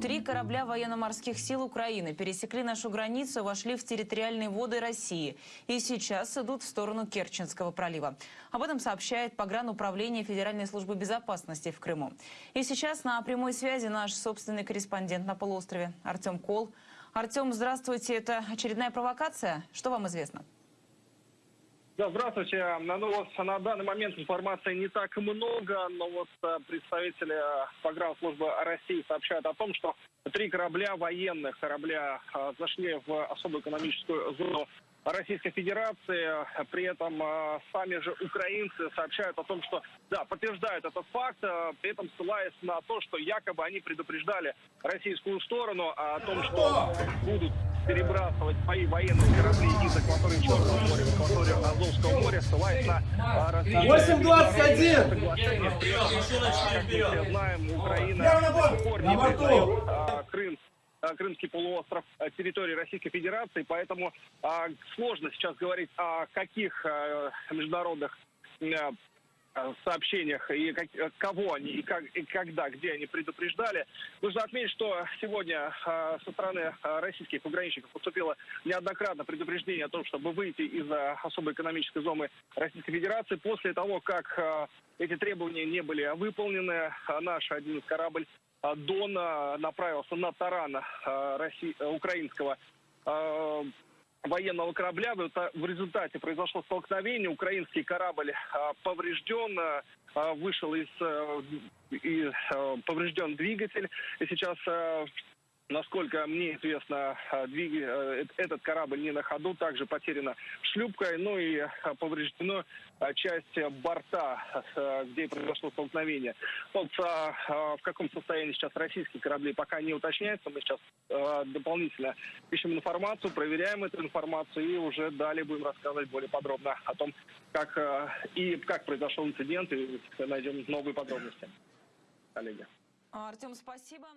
Три корабля военно-морских сил Украины пересекли нашу границу вошли в территориальные воды России. И сейчас идут в сторону Керченского пролива. Об этом сообщает погрануправление Федеральной службы безопасности в Крыму. И сейчас на прямой связи наш собственный корреспондент на полуострове Артем Кол. Артем, здравствуйте. Это очередная провокация. Что вам известно? Да, здравствуйте. Ну вот на данный момент информации не так много, но вот э, представители погранслужбы России сообщают о том, что три корабля военных корабля э, зашли в особую экономическую зону Российской Федерации. При этом э, сами же украинцы сообщают о том, что, да, подтверждают этот факт, при этом ссылаясь на то, что якобы они предупреждали российскую сторону о том, что будут перебрасывать свои военные корабли из акватории Черного моря Азовского моря, ссылаясь на а, различные... 8.21! соглашения. При этом, а, Как мы все знаем, Украина до сих пор не признает а, Крым а, Крымский полуостров а, территории Российской Федерации, поэтому а, сложно сейчас говорить о каких а, международных а, сообщениях и как, э, кого они и, как, и когда, где они предупреждали. Нужно отметить, что сегодня э, со стороны э, российских пограничников поступило неоднократно предупреждение о том, чтобы выйти из э, особой экономической зоны Российской Федерации. После того, как э, эти требования не были выполнены, э, наш один корабль э, Дон э, направился на таран э, России, э, украинского э, военного корабля. В результате произошло столкновение. Украинский корабль а, поврежден, а, вышел из, э, из э, поврежден двигатель. И сейчас э, Насколько мне известно, этот корабль не на ходу, также потеряна шлюпка, ну и повреждена часть борта, где произошло столкновение. Вот в каком состоянии сейчас российские корабли, пока не уточняется. Мы сейчас дополнительно ищем информацию, проверяем эту информацию и уже далее будем рассказывать более подробно о том, как и как произошел инцидент, и найдем новые подробности. Коллеги. Артем, спасибо.